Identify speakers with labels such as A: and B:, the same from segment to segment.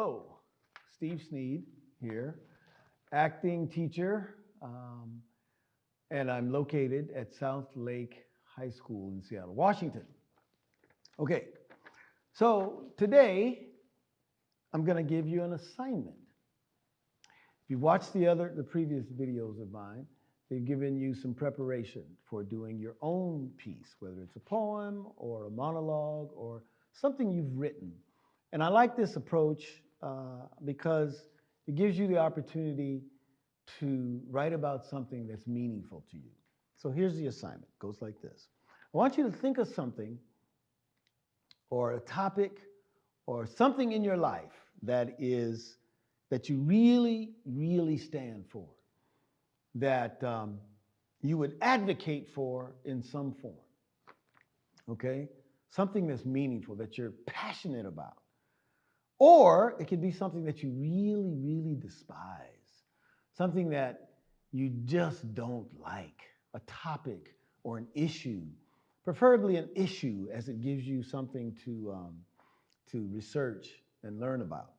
A: Hello, Steve Sneed here, acting teacher, um, and I'm located at South Lake High School in Seattle, Washington. Okay, so today I'm going to give you an assignment. If you've watched the other, the previous videos of mine, they've given you some preparation for doing your own piece, whether it's a poem or a monologue or something you've written. And I like this approach uh, because it gives you the opportunity to write about something that's meaningful to you. So here's the assignment. It goes like this. I want you to think of something or a topic or something in your life that is that you really, really stand for, that um, you would advocate for in some form. Okay? Something that's meaningful, that you're passionate about. Or it could be something that you really, really despise, something that you just don't like, a topic or an issue, preferably an issue as it gives you something to, um, to research and learn about.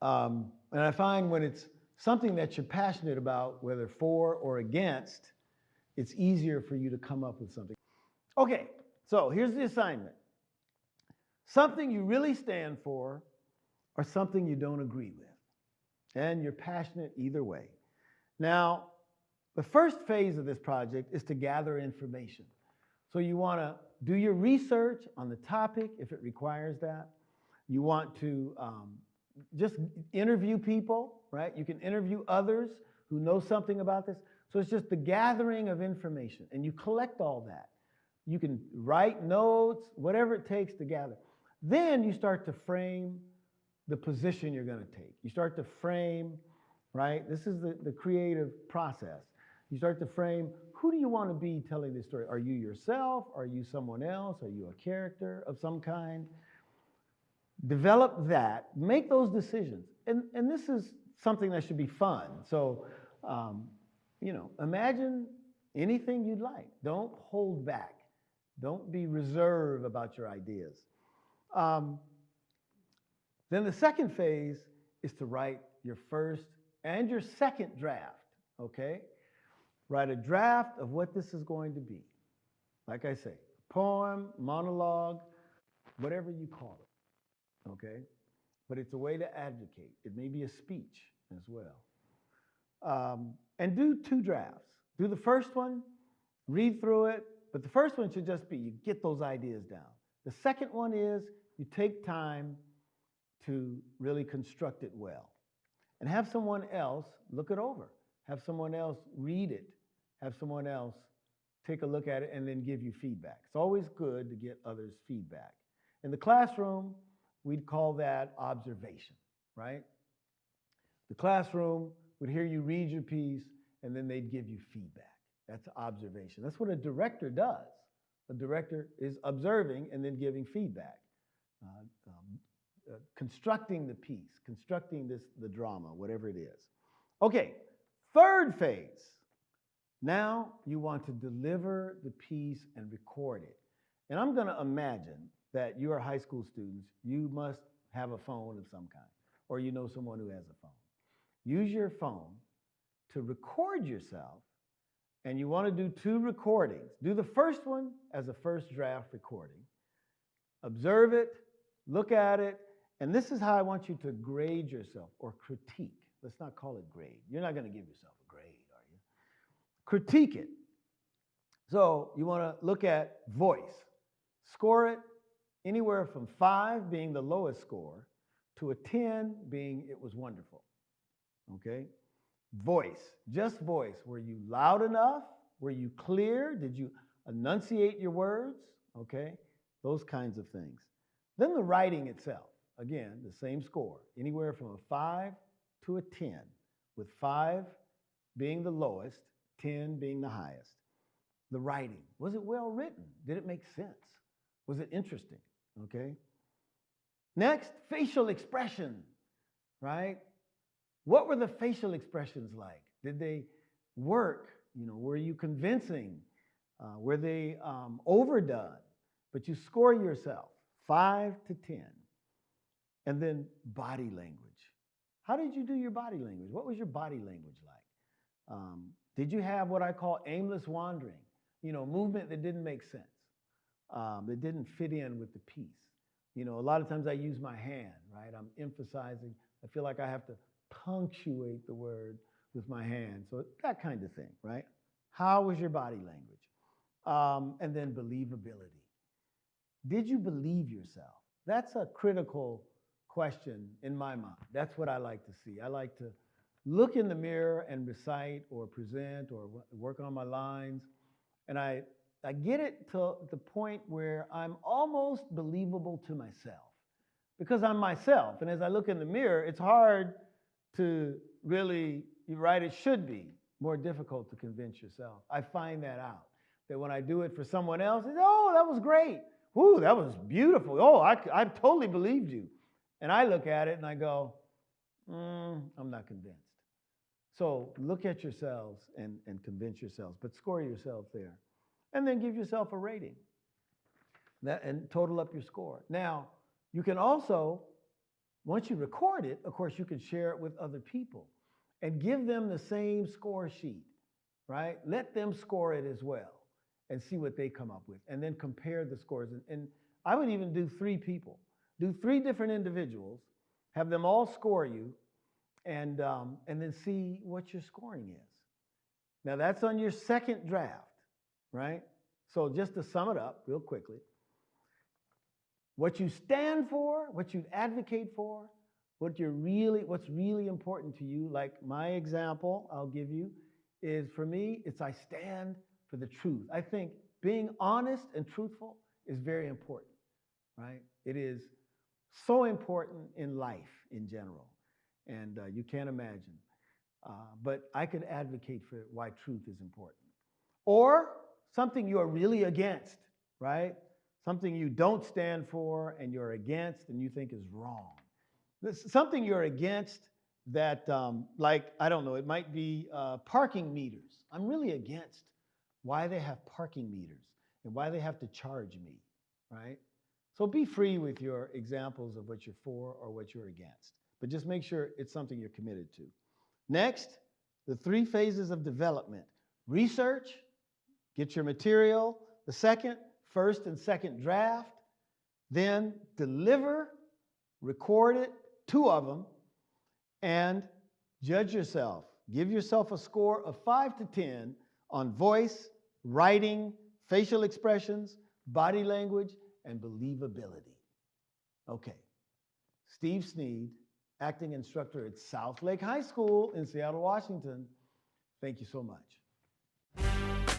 A: Um, and I find when it's something that you're passionate about, whether for or against, it's easier for you to come up with something. Okay, so here's the assignment something you really stand for or something you don't agree with. And you're passionate either way. Now, the first phase of this project is to gather information. So you want to do your research on the topic if it requires that. You want to um, just interview people, right? You can interview others who know something about this. So it's just the gathering of information, and you collect all that. You can write notes, whatever it takes to gather. Then you start to frame the position you're going to take. You start to frame, right? This is the, the creative process. You start to frame who do you want to be telling this story? Are you yourself? Are you someone else? Are you a character of some kind? Develop that, make those decisions. And, and this is something that should be fun. So, um, you know, imagine anything you'd like. Don't hold back. Don't be reserved about your ideas. Um, then the second phase is to write your first and your second draft, okay? Write a draft of what this is going to be. Like I say, poem, monologue, whatever you call it, okay? But it's a way to advocate. It may be a speech as well. Um, and do two drafts. Do the first one, read through it, but the first one should just be you get those ideas down. The second one is you take time to really construct it well. And have someone else look it over. Have someone else read it. Have someone else take a look at it and then give you feedback. It's always good to get others' feedback. In the classroom, we'd call that observation, right? The classroom would hear you read your piece and then they'd give you feedback. That's observation. That's what a director does. A director is observing and then giving feedback. Uh, um, uh, constructing the piece, constructing this, the drama, whatever it is. Okay, third phase. Now you want to deliver the piece and record it. And I'm going to imagine that you are high school students. You must have a phone of some kind, or you know someone who has a phone. Use your phone to record yourself, and you want to do two recordings. Do the first one as a first draft recording. Observe it, Look at it, and this is how I want you to grade yourself or critique. Let's not call it grade. You're not going to give yourself a grade, are you? Critique it. So you want to look at voice. Score it anywhere from five being the lowest score to a 10 being it was wonderful. Okay? Voice, just voice. Were you loud enough? Were you clear? Did you enunciate your words? Okay? Those kinds of things. Then the writing itself, again, the same score, anywhere from a 5 to a 10, with 5 being the lowest, 10 being the highest. The writing, was it well written? Did it make sense? Was it interesting? Okay. Next, facial expression, right? What were the facial expressions like? Did they work? You know, were you convincing? Uh, were they um, overdone? But you score yourself. 5 to 10. And then body language. How did you do your body language? What was your body language like? Um, did you have what I call aimless wandering? You know, movement that didn't make sense, um, that didn't fit in with the piece. You know, a lot of times I use my hand, right? I'm emphasizing. I feel like I have to punctuate the word with my hand. So that kind of thing, right? How was your body language? Um, and then believability. Did you believe yourself? That's a critical question in my mind. That's what I like to see. I like to look in the mirror and recite or present or work on my lines. And I, I get it to the point where I'm almost believable to myself because I'm myself. And as I look in the mirror, it's hard to really, you're right, it should be more difficult to convince yourself. I find that out. That when I do it for someone else, it's, oh, that was great. Ooh, that was beautiful. Oh, I, I totally believed you. And I look at it and I go, mm, I'm not convinced. So look at yourselves and, and convince yourselves, but score yourself there. And then give yourself a rating that, and total up your score. Now, you can also, once you record it, of course, you can share it with other people and give them the same score sheet, right? Let them score it as well and see what they come up with, and then compare the scores. And, and I would even do three people, do three different individuals, have them all score you, and, um, and then see what your scoring is. Now, that's on your second draft, right? So, just to sum it up real quickly what you stand for, what you advocate for, what you're really, what's really important to you, like my example I'll give you, is for me, it's I stand for the truth. I think being honest and truthful is very important, right? It is so important in life in general, and uh, you can't imagine. Uh, but I could advocate for why truth is important. Or something you're really against, right? Something you don't stand for and you're against and you think is wrong. This, something you're against that, um, like, I don't know, it might be uh, parking meters. I'm really against why they have parking meters and why they have to charge me, right? So be free with your examples of what you're for or what you're against, but just make sure it's something you're committed to. Next, the three phases of development research, get your material. The second, first and second draft. Then deliver, record it, two of them, and judge yourself. Give yourself a score of five to 10 on voice, writing, facial expressions, body language, and believability. Okay. Steve Sneed, acting instructor at South Lake High School in Seattle, Washington. Thank you so much.